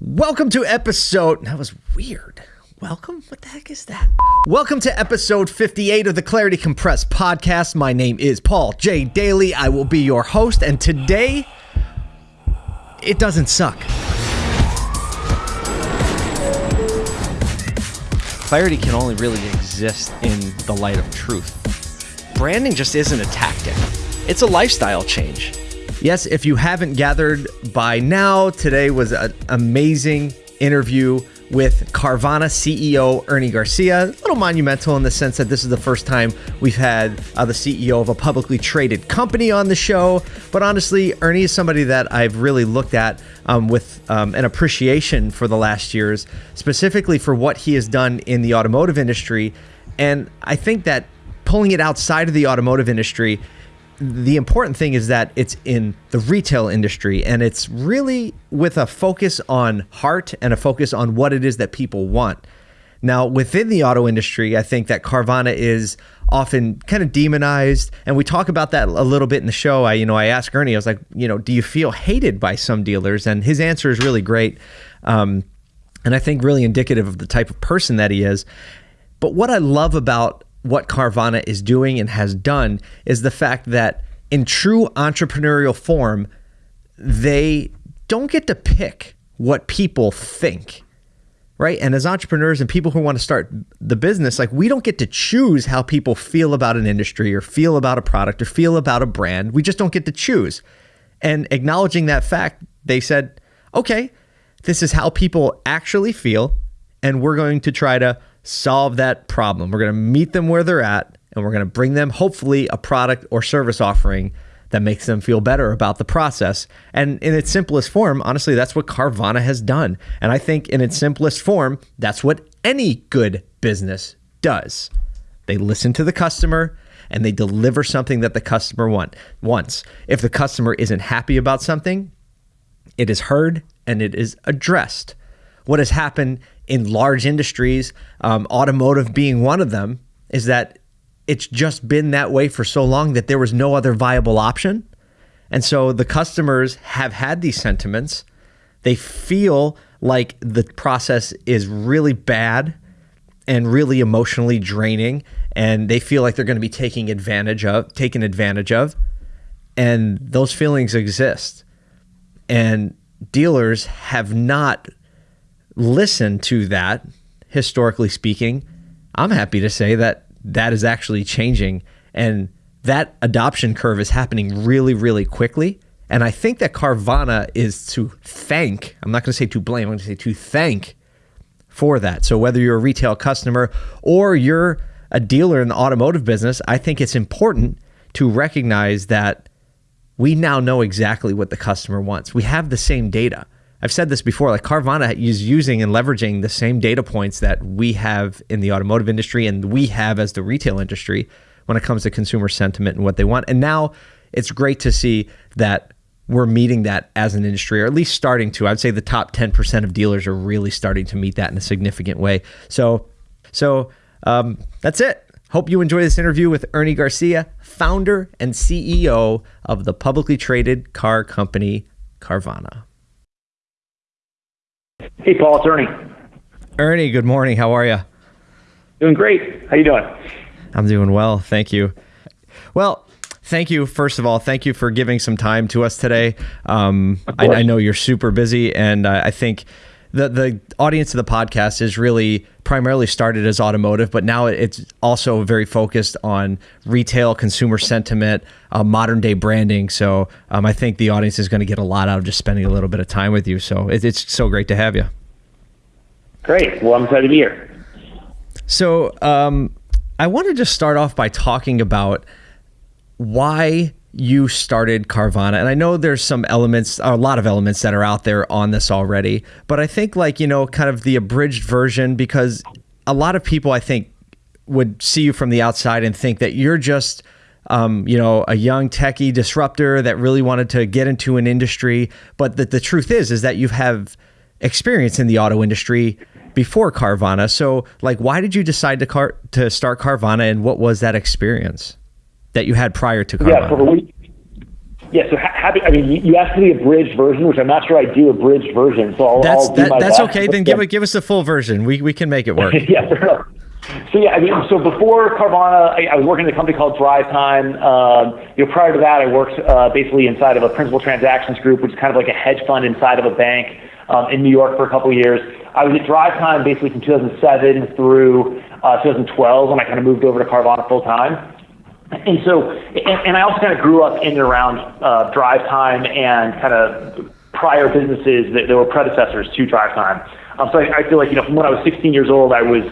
Welcome to episode. That was weird. Welcome? What the heck is that? Welcome to episode 58 of the Clarity Compressed podcast. My name is Paul J. Daly. I will be your host, and today it doesn't suck. Clarity can only really exist in the light of truth. Branding just isn't a tactic, it's a lifestyle change. Yes, if you haven't gathered by now, today was an amazing interview with Carvana CEO Ernie Garcia. A little monumental in the sense that this is the first time we've had uh, the CEO of a publicly traded company on the show. But honestly, Ernie is somebody that I've really looked at um, with um, an appreciation for the last years, specifically for what he has done in the automotive industry. And I think that pulling it outside of the automotive industry, the important thing is that it's in the retail industry and it's really with a focus on heart and a focus on what it is that people want. Now, within the auto industry, I think that Carvana is often kind of demonized, and we talk about that a little bit in the show. I, you know, I asked Ernie, I was like, you know, do you feel hated by some dealers? And his answer is really great, um, and I think really indicative of the type of person that he is. But what I love about what Carvana is doing and has done is the fact that in true entrepreneurial form, they don't get to pick what people think. Right. And as entrepreneurs and people who want to start the business, like we don't get to choose how people feel about an industry or feel about a product or feel about a brand. We just don't get to choose. And acknowledging that fact, they said, okay, this is how people actually feel. And we're going to try to solve that problem. We're going to meet them where they're at and we're going to bring them, hopefully, a product or service offering that makes them feel better about the process. And in its simplest form, honestly, that's what Carvana has done. And I think in its simplest form, that's what any good business does. They listen to the customer and they deliver something that the customer want, wants. If the customer isn't happy about something, it is heard and it is addressed. What has happened in large industries, um, automotive being one of them, is that it's just been that way for so long that there was no other viable option. And so the customers have had these sentiments. They feel like the process is really bad and really emotionally draining and they feel like they're going to be taking advantage of taken advantage of and those feelings exist and dealers have not listen to that, historically speaking, I'm happy to say that that is actually changing and that adoption curve is happening really, really quickly. And I think that Carvana is to thank, I'm not going to say to blame, I'm going to say to thank for that. So whether you're a retail customer or you're a dealer in the automotive business, I think it's important to recognize that we now know exactly what the customer wants. We have the same data. I've said this before, like Carvana is using and leveraging the same data points that we have in the automotive industry and we have as the retail industry when it comes to consumer sentiment and what they want. And now it's great to see that we're meeting that as an industry, or at least starting to. I'd say the top 10% of dealers are really starting to meet that in a significant way. So, so um, that's it. Hope you enjoy this interview with Ernie Garcia, founder and CEO of the publicly traded car company Carvana. Hey, Paul, it's Ernie. Ernie, good morning. How are you? Doing great. How you doing? I'm doing well, thank you. Well, thank you. First of all, thank you for giving some time to us today. Um, I, I, know you're super busy, and uh, I think the the audience of the podcast is really primarily started as automotive, but now it's also very focused on retail, consumer sentiment, uh, modern day branding. So um, I think the audience is going to get a lot out of just spending a little bit of time with you. So it, it's so great to have you. Great. Well, I'm excited to be here. So um, I want to just start off by talking about why you started Carvana. And I know there's some elements, a lot of elements that are out there on this already, but I think like, you know, kind of the abridged version because a lot of people I think would see you from the outside and think that you're just um, you know, a young techie disruptor that really wanted to get into an industry. But the, the truth is, is that you have experience in the auto industry before Carvana. So, like, why did you decide to car to start Carvana, and what was that experience? That you had prior to Carvana? Yeah, so the, Yeah, so ha- happy. I mean, you asked for the abridged version, which I'm not sure I do abridged version. So I'll, that's I'll do that, my that's okay. Then give it give us the full version. We we can make it work. yeah, fair enough. So yeah, I mean, so before Carvana, I, I was working at a company called DriveTime. Um, you know, prior to that, I worked uh, basically inside of a principal transactions group, which is kind of like a hedge fund inside of a bank um, in New York for a couple of years. I was at DriveTime basically from 2007 through uh, 2012 when I kind of moved over to Carvana full time. And so, and, and I also kind of grew up in and around uh, DriveTime and kind of prior businesses that, that were predecessors to DriveTime. Um, so I, I feel like, you know, from when I was 16 years old, I was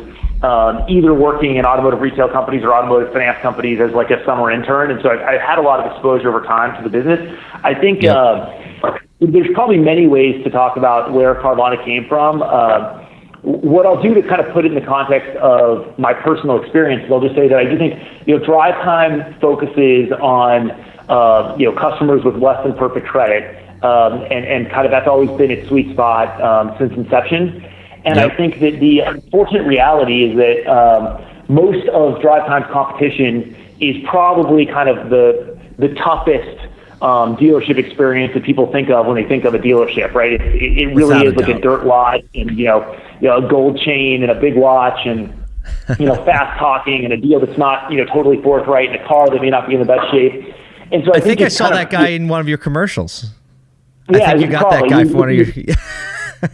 um, either working in automotive retail companies or automotive finance companies as like a summer intern. And so I've, I've had a lot of exposure over time to the business. I think Yep. uh, there's probably many ways to talk about where Carvana came from. Uh, what I'll do to kind of put it in the context of my personal experience is I'll just say that I do think, you know, DriveTime focuses on, uh, you know, customers with less than perfect credit. Um, and, and kind of that's always been its sweet spot um, since inception. And. I think that the unfortunate reality is that um, most of DriveTime's competition is probably kind of the the toughest um, dealership experience that people think of when they think of a dealership, right? It, it, it really Without a is like a dirt lot and you know, you know, a gold chain and a big watch and you know, fast talking and a deal that's not you know totally forthright and a car that may not be in the best shape. And so I, I think I saw that of- guy in one of your commercials. Yeah, I think you got that guy we- for one of your.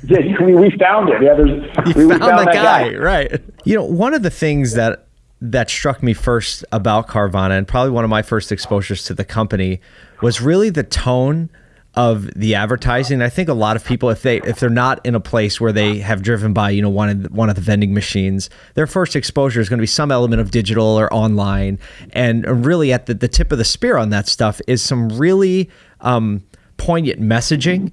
Yeah, we, we found it. Yeah, there's you we, found, the that guy, right? You know, one of the things that that struck me first about Carvana, and probably one of my first exposures to the company, was really the tone of the advertising. I think a lot of people, if they if they're not in a place where they have driven by, you know, one of the, one of the vending machines, their first exposure is going to be some element of digital or online, and really at the, the tip of the spear on that stuff is some really um, poignant messaging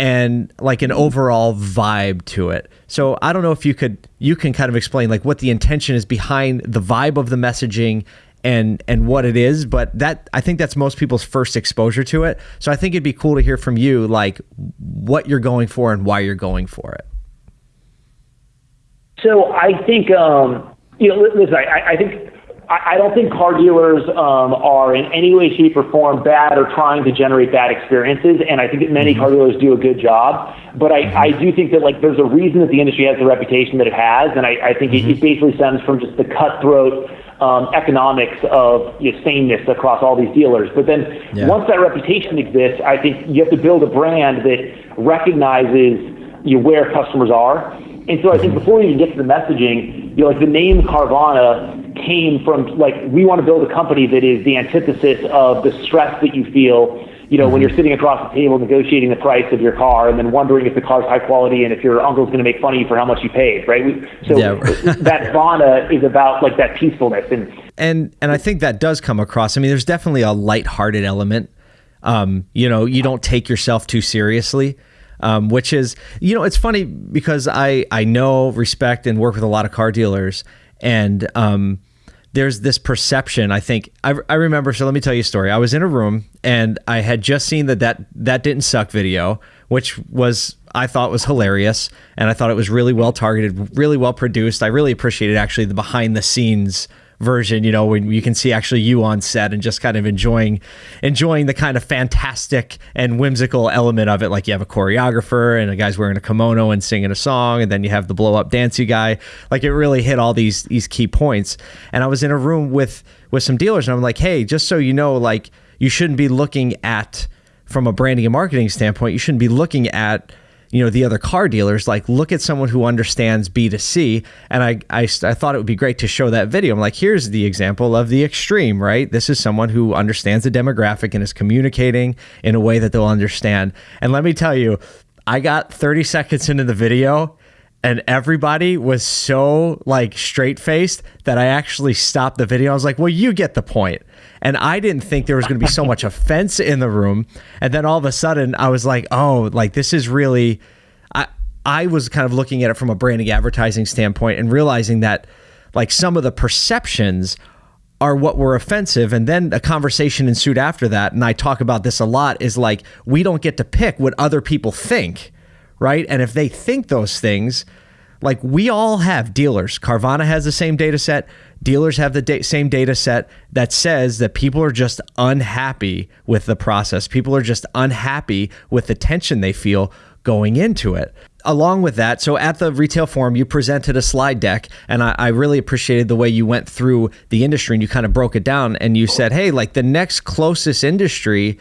and like an overall vibe to it. So I don't know if you could you can kind of explain like what the intention is behind the vibe of the messaging and and what it is, but that I think that's most people's first exposure to it. So I think it'd be cool to hear from you like what you're going for and why you're going for it. So I think, um, you know, listen, I, I think, I don't think car dealers um, are in any way, shape, or form bad or trying to generate bad experiences. And I think that many car dealers do a good job. But I, I do think that like there's a reason that the industry has the reputation that it has, and I, I think it, it basically stems from just the cutthroat um, economics of you know, sameness across all these dealers. But then Yeah. once that reputation exists, I think you have to build a brand that recognizes you know, where customers are. And so I think before you even get to the messaging, you know, like the name Carvana came from like we want to build a company that is the antithesis of the stress that you feel, you know, when you're sitting across the table negotiating the price of your car and then wondering if the car's high quality and if your uncle's going to make fun of you for how much you paid, right? We, so Yeah. that Vana is about like that peacefulness and and and I think that does come across. I mean, there's definitely a lighthearted element. Um, you know, you don't take yourself too seriously, um, which is, you know, it's funny because I I know, respect, and work with a lot of car dealers, and um, there's this perception. I think I, I remember. So let me tell you a story. I was in a room and I had just seen that that that didn't suck video, which was I thought was hilarious, and I thought it was really well targeted, really well produced. I really appreciated actually the behind the scenes version you know when you can see actually you on set and just kind of enjoying enjoying the kind of fantastic and whimsical element of it. Like you have a choreographer and a guy's wearing a kimono and singing a song and then you have the blow up dancey guy. Like it really hit all these these key points. And i was in a room with with some dealers and i'm like hey just so you know like you shouldn't be looking at from a branding and marketing standpoint you shouldn't be looking at you know the other car dealers like look at someone who understands b2c and I, I i thought it would be great to show that video. I'm like here's the example of the extreme right? This is someone who understands the demographic and is communicating in a way that they'll understand. And let me tell you i got 30 seconds into the video and everybody was so like straight faced that I actually stopped the video. I was like, "Well, you get the point." And I didn't think there was going to be so much offense in the room. And then all of a sudden, I was like, "Oh, like this is really." I I was kind of looking at it from a branding advertising standpoint and realizing that like some of the perceptions are what were offensive and then a conversation ensued after that and I talk about this a lot is like we don't get to pick what other people think right? And if they think those things, like we all have dealers. Carvana has the same data set. Dealers have the da- same data set that says that people are just unhappy with the process. People are just unhappy with the tension they feel going into it. Along with that, so at the retail forum, you presented a slide deck, and I, I, really appreciated the way you went through the industry and you kind of broke it down. And you said, hey, like the next closest industry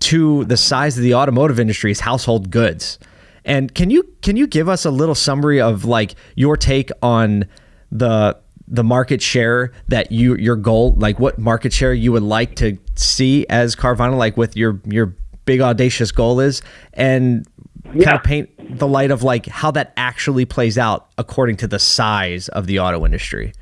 to the size of the automotive industry is household goods. And can you can you give us a little summary of like your take on the the market share that you your goal like what market share you would like to see as Carvana like with your your big audacious goal is and yeah. kind of paint the light of like how that actually plays out according to the size of the auto industry.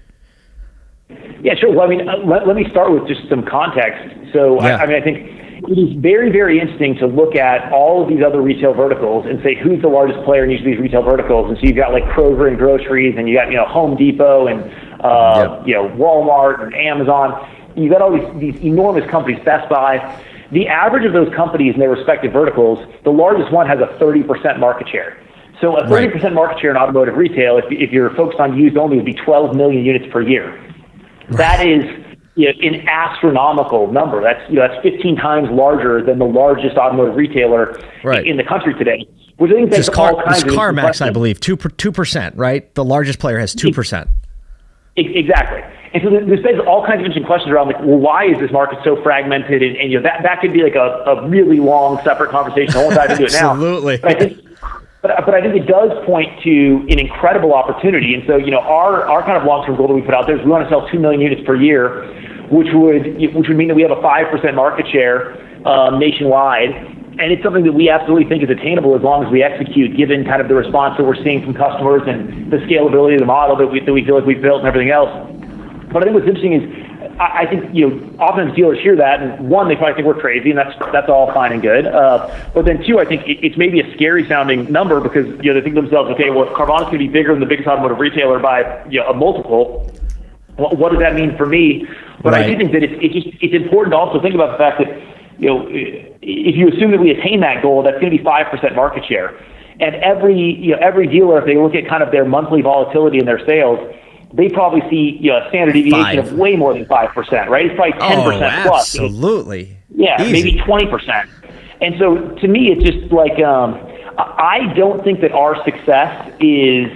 Yeah, sure. Well, I mean, uh, let, let me start with just some context. So, yeah. I, I mean, I think it is very, very interesting to look at all of these other retail verticals and say who's the largest player in each of these retail verticals. And so you've got like Kroger and groceries, and you got you know Home Depot and uh, yep. you know Walmart and Amazon. You've got all these, these enormous companies, Best Buy. The average of those companies in their respective verticals, the largest one has a 30% market share. So a 30% right. market share in automotive retail, if, if you're focused on used only, would be 12 million units per year. Right. That is you know, an astronomical number. That's you know, that's 15 times larger than the largest automotive retailer right. in the country today. Which I think that's car, all kinds of CarMax, I believe, two two percent, right? The largest player has two percent. Exactly. And so this begs all kinds of interesting questions around like, well, why is this market so fragmented? And, and you know, that, that could be like a, a really long separate conversation. I won't dive into it now. Absolutely. But I think, but, but I think it does point to an incredible opportunity. And so, you know, our, our kind of long-term goal that we put out there is we want to sell 2 million units per year, which would, which would mean that we have a 5% market share um, nationwide. And it's something that we absolutely think is attainable as long as we execute, given kind of the response that we're seeing from customers and the scalability of the model that we, that we feel like we've built and everything else. But I think what's interesting is I, I think you know often dealers hear that, and one they probably think we're crazy, and that's that's all fine and good. Uh, but then two, I think it, it's maybe a scary sounding number because you know they think to themselves, okay, well Carvana's going to be bigger than the biggest automotive retailer by you know, a multiple. What, what does that mean for me? But right. I do think that it's it's just it's important to also think about the fact that you know if you assume that we attain that goal, that's going to be five percent market share. And every you know every dealer, if they look at kind of their monthly volatility in their sales, they probably see you know, a standard deviation Five. of way more than 5%, right? It's probably 10% oh, plus. Absolutely. Yeah, Easy. maybe 20%. And so to me, it's just like um, I don't think that our success is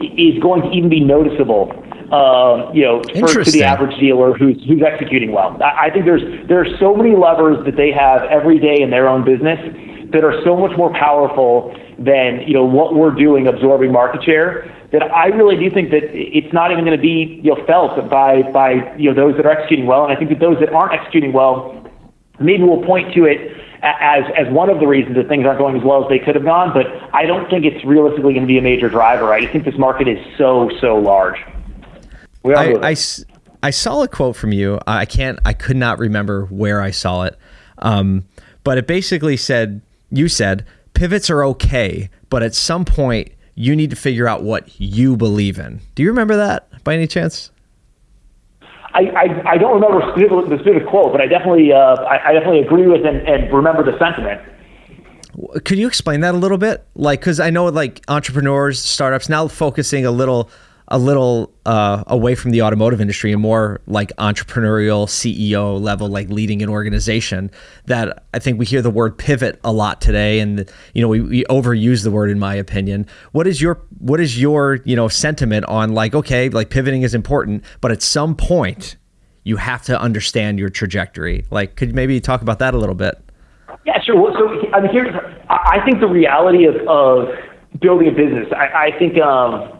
is going to even be noticeable. Uh, you know, for, to the average dealer who's who's executing well. I, I think there's there are so many levers that they have every day in their own business that are so much more powerful than you know what we're doing absorbing market share that I really do think that it's not even going to be you know felt by by you know those that are executing well, and I think that those that aren't executing well, maybe will point to it as as one of the reasons that things aren't going as well as they could have gone. But I don't think it's realistically going to be a major driver. I think this market is so so large. I, I, I saw a quote from you. I can't. I could not remember where I saw it, um, but it basically said you said pivots are okay, but at some point you need to figure out what you believe in. Do you remember that by any chance? I, I, I don't remember the specific quote, but I definitely uh, I, I, definitely agree with and, and remember the sentiment. Could you explain that a little bit? Like, because I know like entrepreneurs, startups now focusing a little a little uh, away from the automotive industry and more like entrepreneurial CEO level, like leading an organization. That I think we hear the word pivot a lot today, and you know we, we overuse the word in my opinion. What is your what is your you know sentiment on like okay, like pivoting is important, but at some point you have to understand your trajectory. Like, could maybe talk about that a little bit? Yeah, sure. Well, so I mean, here's I think the reality of, of building a business. I, I think. Um,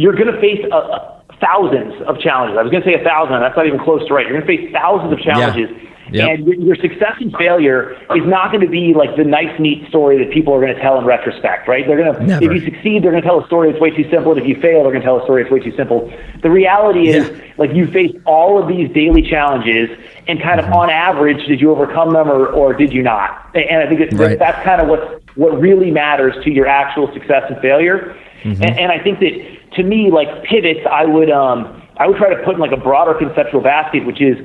you're going to face uh, thousands of challenges. I was going to say a thousand. That's not even close to right. You're going to face thousands of challenges. Yeah. Yep. And your, success and failure is not going to be like the nice, neat story that people are going to tell in retrospect, right? They're going to, Never. if you succeed, they're going to tell a story that's way too simple. And if you fail, they're going to tell a story that's way too simple. The reality is, yeah. like, you face all of these daily challenges, and kind of mm-hmm. on average, did you overcome them or, or did you not? And I think that, right. that's kind of what what really matters to your actual success and failure. Mm-hmm. And, and I think that to me, like pivots, I would um, I would try to put in like a broader conceptual basket, which is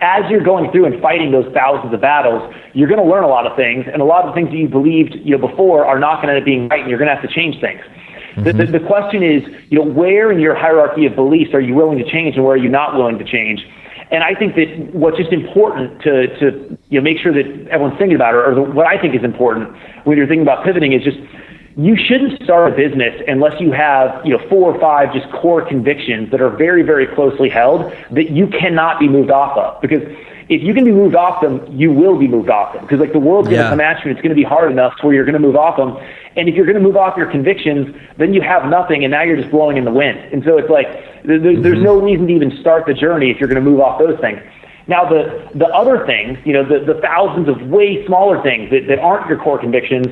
as you're going through and fighting those thousands of battles, you're going to learn a lot of things, and a lot of the things that you believed you know before are not going to end up being right, and you're going to have to change things. Mm-hmm. The, the, the question is, you know, where in your hierarchy of beliefs are you willing to change and where are you not willing to change? And I think that what's just important to, to you know, make sure that everyone's thinking about it, or the, what I think is important when you're thinking about pivoting is just you shouldn't start a business unless you have you know four or five just core convictions that are very very closely held that you cannot be moved off of because if you can be moved off them, you will be moved off them because like the world's going to come at you and it's going to be hard enough where you're going to move off them. And if you're going to move off your convictions, then you have nothing and now you're just blowing in the wind. And so it's like there, mm-hmm. there's no reason to even start the journey if you're going to move off those things. Now the the other things, you know, the, the thousands of way smaller things that, that aren't your core convictions,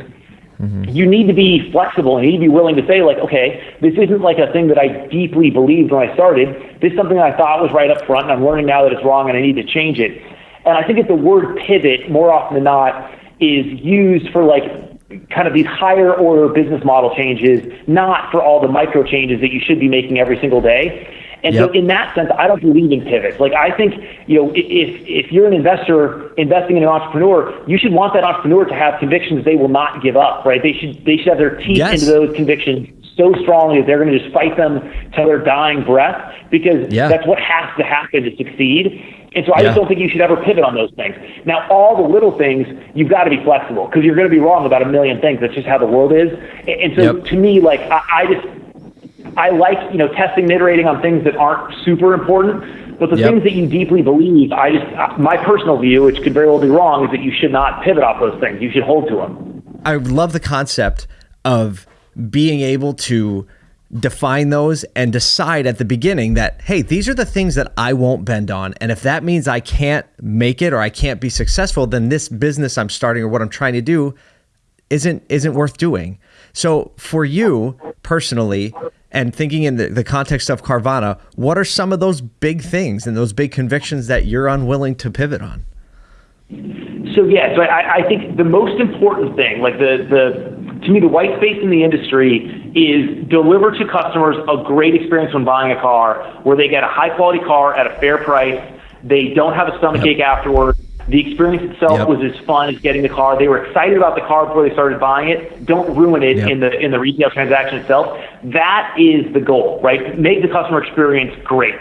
Mm-hmm. You need to be flexible and you need to be willing to say, like, okay, this isn't like a thing that I deeply believed when I started. This is something I thought was right up front, and I'm learning now that it's wrong and I need to change it. And I think that the word pivot, more often than not, is used for like kind of these higher order business model changes, not for all the micro changes that you should be making every single day. And yep. so in that sense, I don't believe in pivots. Like I think, you know, if if you're an investor investing in an entrepreneur, you should want that entrepreneur to have convictions they will not give up, right? They should they should have their teeth yes. into those convictions so strongly that they're going to just fight them till their dying breath because yeah. that's what has to happen to succeed. And so I yeah. just don't think you should ever pivot on those things. Now, all the little things, you've got to be flexible because you're going to be wrong about a million things. That's just how the world is. And so yep. to me, like, I, I just, I like, you know, testing and iterating on things that aren't super important. But the yep. things that you deeply believe, I just, my personal view, which could very well be wrong, is that you should not pivot off those things. You should hold to them. I love the concept of being able to define those and decide at the beginning that hey these are the things that I won't bend on and if that means I can't make it or I can't be successful then this business I'm starting or what I'm trying to do isn't isn't worth doing so for you personally and thinking in the, the context of Carvana what are some of those big things and those big convictions that you're unwilling to pivot on so yeah so I, I think the most important thing like the the to me, the white space in the industry is deliver to customers a great experience when buying a car, where they get a high quality car at a fair price. They don't have a stomach ache afterwards. The experience itself yep. was as fun as getting the car. They were excited about the car before they started buying it. Don't ruin it yep. in the in the retail transaction itself. That is the goal, right? Make the customer experience great.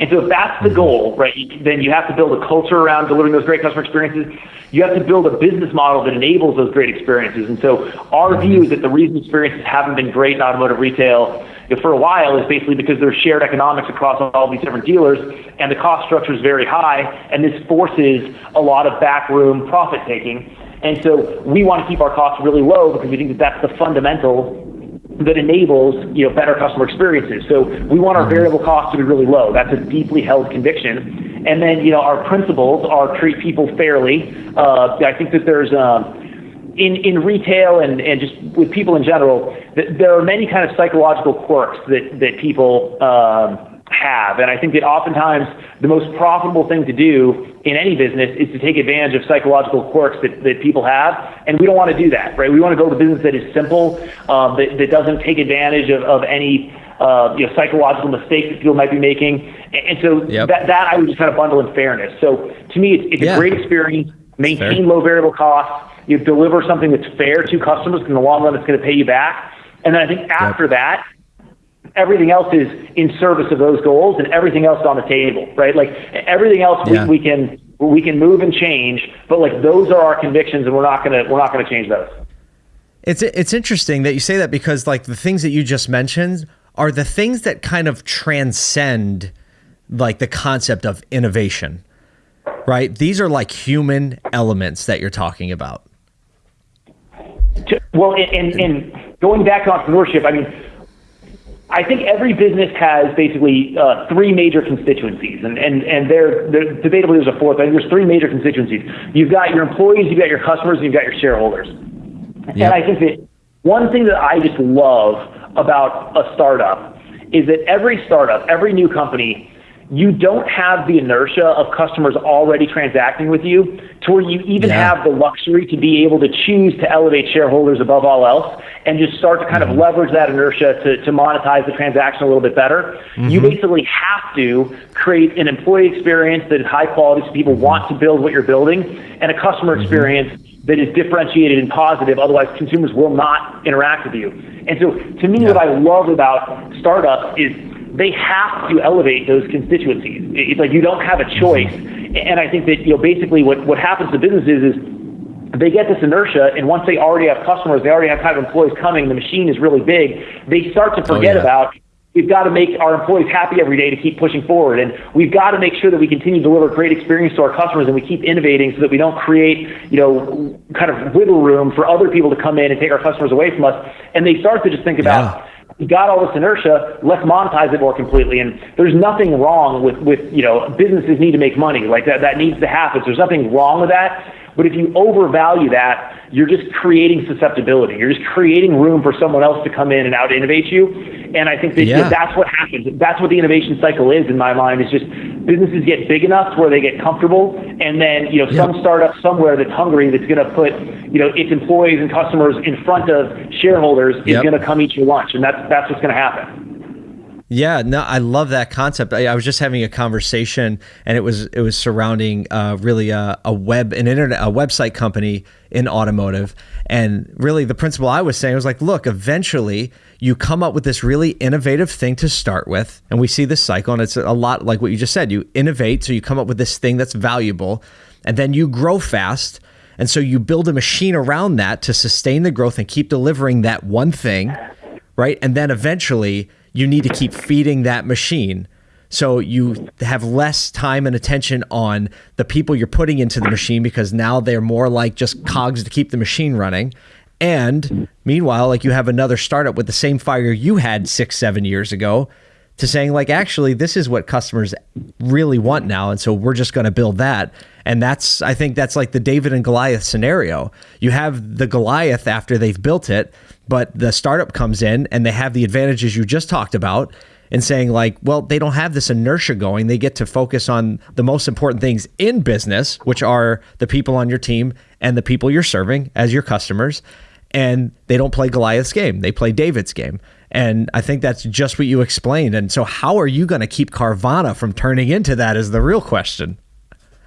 And so if that's the mm-hmm. goal, right, then you have to build a culture around delivering those great customer experiences. You have to build a business model that enables those great experiences. And so our mm-hmm. view is that the reason experiences haven't been great in automotive retail for a while is basically because there's shared economics across all these different dealers and the cost structure is very high and this forces a lot of backroom profit taking. And so we want to keep our costs really low because we think that that's the fundamental that enables you know better customer experiences. So we want our variable costs to be really low. That's a deeply held conviction. And then you know our principles are treat people fairly. Uh, I think that there's um, in in retail and and just with people in general, that there are many kind of psychological quirks that that people. Um, have. And I think that oftentimes the most profitable thing to do in any business is to take advantage of psychological quirks that, that people have. And we don't want to do that, right? We want to build a business that is simple, um, that, that doesn't take advantage of, of any uh, you know, psychological mistakes that people might be making. And, and so yep. that, that I would just kind of bundle in fairness. So to me, it's, it's yeah. a great experience. Maintain low variable costs. You deliver something that's fair to customers. In the long run, it's going to pay you back. And then I think after yep. that, everything else is in service of those goals and everything else on the table, right? Like everything else yeah. we, we can we can move and change, but like those are our convictions and we're not gonna we're not gonna change those. It's it's interesting that you say that because like the things that you just mentioned are the things that kind of transcend like the concept of innovation. Right? These are like human elements that you're talking about. Well, and, and going back to entrepreneurship, I mean, I think every business has basically uh, three major constituencies, and, and, and they're, they're debatably there's a fourth. I think there's three major constituencies. You've got your employees, you've got your customers, and you've got your shareholders. Yep. And I think that one thing that I just love about a startup is that every startup, every new company you don't have the inertia of customers already transacting with you to where you even yeah. have the luxury to be able to choose to elevate shareholders above all else and just start to kind mm-hmm. of leverage that inertia to, to monetize the transaction a little bit better. Mm-hmm. You basically have to create an employee experience that is high quality so people want to build what you're building and a customer mm-hmm. experience that is differentiated and positive. Otherwise, consumers will not interact with you. And so, to me, yeah. what I love about startups is they have to elevate those constituencies. It's like you don't have a choice. And I think that you know basically what what happens to businesses is they get this inertia, and once they already have customers, they already have kind of employees coming, the machine is really big, they start to oh, forget oh, yeah. about we've got to make our employees happy every day to keep pushing forward. And we've got to make sure that we continue to deliver great experience to our customers and we keep innovating so that we don't create, you know, kind of wiggle room for other people to come in and take our customers away from us. And they start to just think about, yeah. Got all this inertia, let's monetize it more completely. And there's nothing wrong with, with, you know, businesses need to make money. Like that, that needs to happen. So there's nothing wrong with that. But if you overvalue that, you're just creating susceptibility. You're just creating room for someone else to come in and out innovate you. And I think that yeah. you know, that's what happens. That's what the innovation cycle is in my mind. Is just businesses get big enough where they get comfortable, and then you know some startup somewhere that's hungry that's going to put you know its employees and customers in front of shareholders is going to come eat your lunch, and that's that's what's going to happen. Yeah, no, I love that concept. I, I, was just having a conversation, and it was it was surrounding uh, really a, a, web an internet a website company in automotive, and really the principle I was saying was like, look, eventually you come up with this really innovative thing to start with, and we see this cycle, and it's a lot like what you just said. You innovate, so you come up with this thing that's valuable, and then you grow fast. And so you build a machine around that to sustain the growth and keep delivering that one thing, right? And then eventually you need to keep feeding that machine. So you have less time and attention on the people you're putting into the machine because now they're more like just cogs to keep the machine running. And meanwhile, like you have another startup with the same fire you had six, seven years ago to saying, like, actually, this is what customers really want now. And so we're just going to build that. And that's, I think that's like the David and Goliath scenario. You have the Goliath after they've built it but the startup comes in and they have the advantages you just talked about and saying like well they don't have this inertia going they get to focus on the most important things in business which are the people on your team and the people you're serving as your customers and they don't play Goliath's game they play David's game and I think that's just what you explained and so how are you going to keep Carvana from turning into that is the real question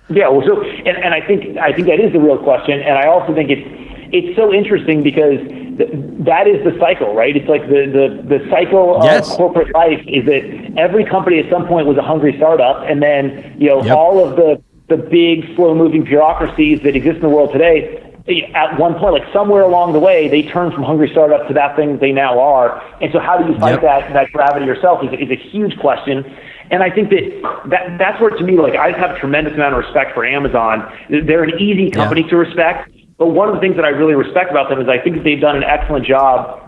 yeah well so and, and I think I think that is the real question and I also think it's it's so interesting because that is the cycle, right? It's like the, the, the cycle yes. of corporate life is that every company at some point was a hungry startup, and then you know yep. all of the the big, slow-moving bureaucracies that exist in the world today. At one point, like somewhere along the way, they turn from hungry startup to that thing they now are. And so, how do you fight yep. that that gravity yourself? Is, is a huge question. And I think that, that that's where, to me, like I have a tremendous amount of respect for Amazon. They're an easy company yeah. to respect but one of the things that I really respect about them is I think that they've done an excellent job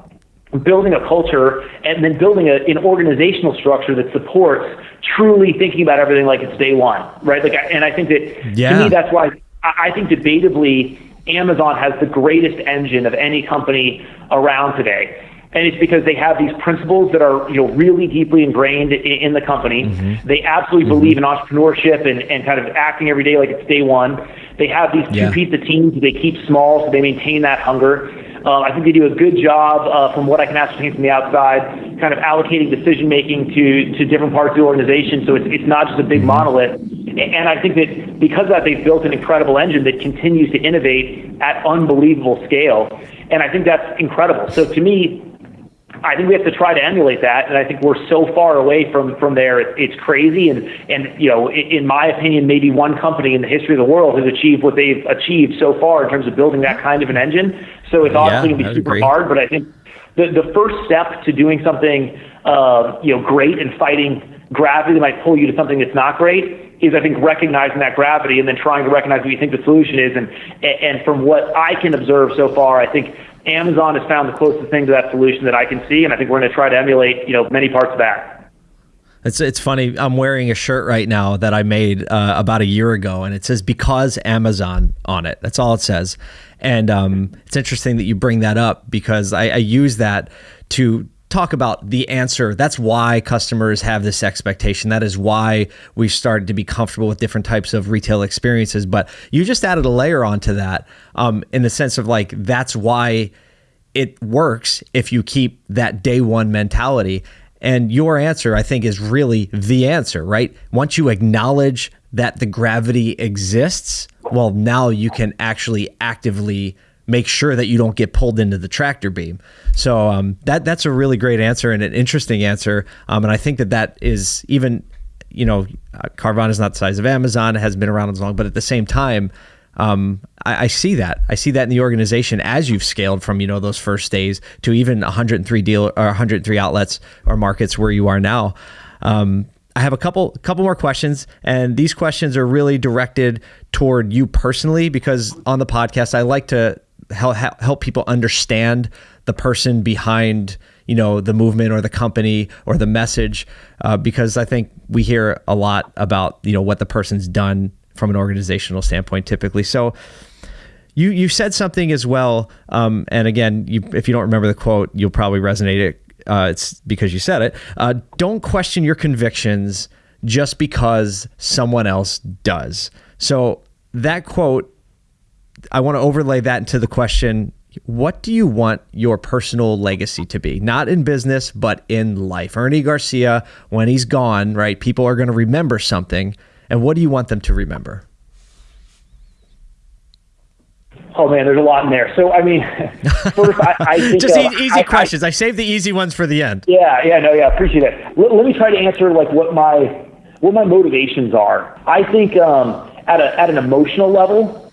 building a culture and then building a, an organizational structure that supports truly thinking about everything like it's day one, right? Like, and I think that yeah. to me that's why I think debatably Amazon has the greatest engine of any company around today. And it's because they have these principles that are, you know, really deeply ingrained in, in the company. Mm-hmm. They absolutely mm-hmm. believe in entrepreneurship and, and kind of acting every day like it's day one. They have these two yeah. pizza teams they keep small, so they maintain that hunger. Uh, I think they do a good job, uh, from what I can ascertain from the outside, kind of allocating decision making to to different parts of the organization. So it's it's not just a big mm-hmm. monolith. And I think that because of that, they've built an incredible engine that continues to innovate at unbelievable scale. And I think that's incredible. So to me, I think we have to try to emulate that, and I think we're so far away from from there. It's, it's crazy, and and you know, in, in my opinion, maybe one company in the history of the world has achieved what they've achieved so far in terms of building that kind of an engine. So it's obviously going to be super agree. hard, but I think the the first step to doing something, uh, you know, great and fighting gravity that might pull you to something that's not great is I think recognizing that gravity and then trying to recognize what you think the solution is. And and from what I can observe so far, I think Amazon has found the closest thing to that solution that I can see, and I think we're going to try to emulate, you know, many parts of that. It's it's funny. I'm wearing a shirt right now that I made uh, about a year ago, and it says "because Amazon" on it. That's all it says. And um, it's interesting that you bring that up because I, I use that to talk about the answer. That's why customers have this expectation. That is why we've started to be comfortable with different types of retail experiences. But you just added a layer onto that um, in the sense of like, that's why it works if you keep that day one mentality. And your answer, I think, is really the answer, right? Once you acknowledge that the gravity exists, well, now you can actually actively make sure that you don't get pulled into the tractor beam. So um, that that's a really great answer and an interesting answer. Um, and I think that that is even, you know, uh, Carvana is not the size of Amazon, it hasn't been around as long, but at the same time, um, I, I, see that. I see that in the organization as you've scaled from you know those first days to even 103 deal or 103 outlets or markets where you are now. Um, I have a couple couple more questions, and these questions are really directed toward you personally because on the podcast I like to help help people understand the person behind you know the movement or the company or the message uh, because I think we hear a lot about you know what the person's done from an organizational standpoint typically. So you you said something as well, um, and again, you, if you don't remember the quote, you'll probably resonate it. Uh, it's because you said it. Uh, don't question your convictions just because someone else does. So that quote, I want to overlay that into the question what do you want your personal legacy to be? Not in business, but in life. Ernie Garcia, when he's gone, right, people are going to remember something. And what do you want them to remember? Oh man, there's a lot in there. So I mean, first I, I think just uh, easy I, questions. I, I saved the easy ones for the end. Yeah, yeah, no, yeah, appreciate it. Let, let me try to answer like what my what my motivations are. I think um, at a at an emotional level,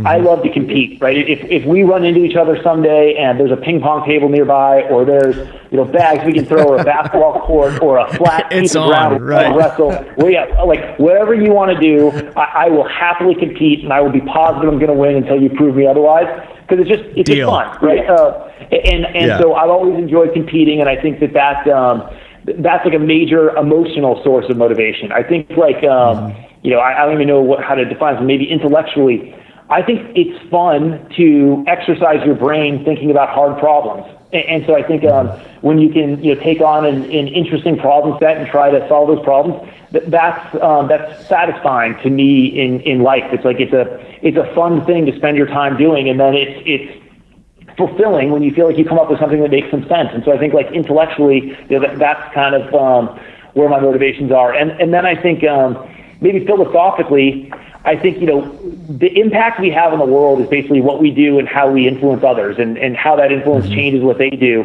Mm-hmm. I love to compete, right? If, if we run into each other someday and there's a ping pong table nearby, or there's you know bags we can throw, or a basketball court, or a flat piece of ground right. wrestle, well, yeah, like whatever you want to do, I, I will happily compete, and I will be positive I'm going to win until you prove me otherwise. Because it's just it's just fun, right? Uh, and and yeah. so I've always enjoyed competing, and I think that that um, that's like a major emotional source of motivation. I think like um, mm-hmm. you know I, I don't even know what, how to define it. Maybe intellectually I think it's fun to exercise your brain thinking about hard problems. And, and so I think um, when you can you know, take on an, an, interesting problem set and try to solve those problems, that, that's um, that's satisfying to me in, in life. It's like it's a it's a fun thing to spend your time doing, and then it's it's fulfilling when you feel like you come up with something that makes some sense. And so I think like intellectually, you know, that, that's kind of um, where my motivations are. And and then I think um, maybe philosophically, I think, you know, the impact we have in the world is basically what we do and how we influence others and, and how that influence mm-hmm. changes what they do.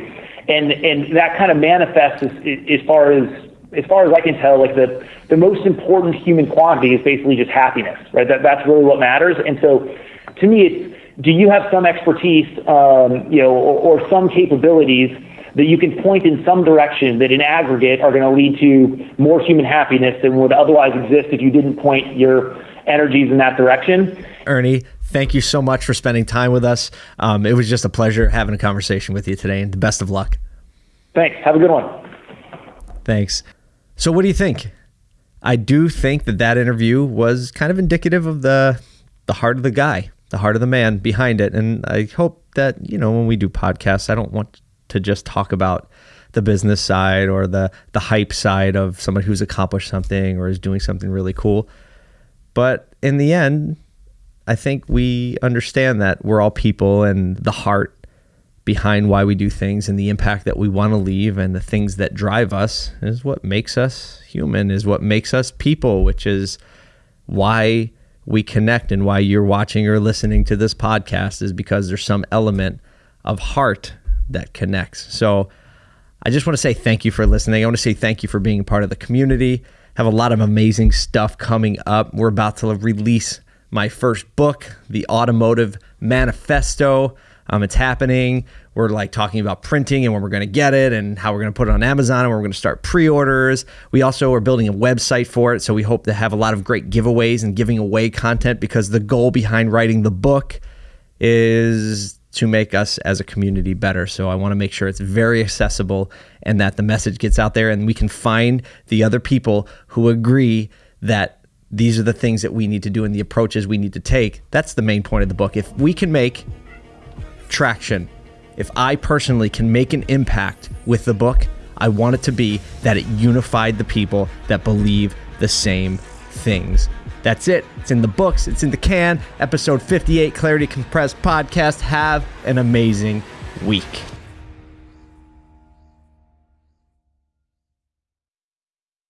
And, and that kind of manifests as, as far as, as far as I can tell, like the, the most important human quantity is basically just happiness, right? That, that's really what matters. And so to me, it's, do you have some expertise, um, you know, or, or some capabilities that you can point in some direction that in aggregate are going to lead to more human happiness than would otherwise exist if you didn't point your energies in that direction. Ernie, thank you so much for spending time with us. Um, it was just a pleasure having a conversation with you today, and the best of luck. Thanks. Have a good one. Thanks. So, what do you think? I do think that that interview was kind of indicative of the the heart of the guy, the heart of the man behind it, and I hope that you know when we do podcasts, I don't want to just talk about the business side or the the hype side of someone who's accomplished something or is doing something really cool. But in the end, I think we understand that we're all people and the heart behind why we do things and the impact that we want to leave and the things that drive us is what makes us human, is what makes us people, which is why we connect and why you're watching or listening to this podcast is because there's some element of heart that connects. So I just want to say thank you for listening. I want to say thank you for being part of the community have a lot of amazing stuff coming up. We're about to release my first book, The Automotive Manifesto. Um, it's happening. We're like talking about printing and when we're going to get it and how we're going to put it on Amazon and we're going to start pre orders. We also are building a website for it. So we hope to have a lot of great giveaways and giving away content because the goal behind writing the book is to make us as a community better. So I want to make sure it's very accessible and that the message gets out there and we can find the other people who agree that these are the things that we need to do and the approaches we need to take. That's the main point of the book. If we can make traction, if I personally can make an impact with the book, I want it to be that it unified the people that believe the same things. That's it. It's in the books, it's in the can. Episode 58, Clarity Compressed Podcast. Have an amazing week.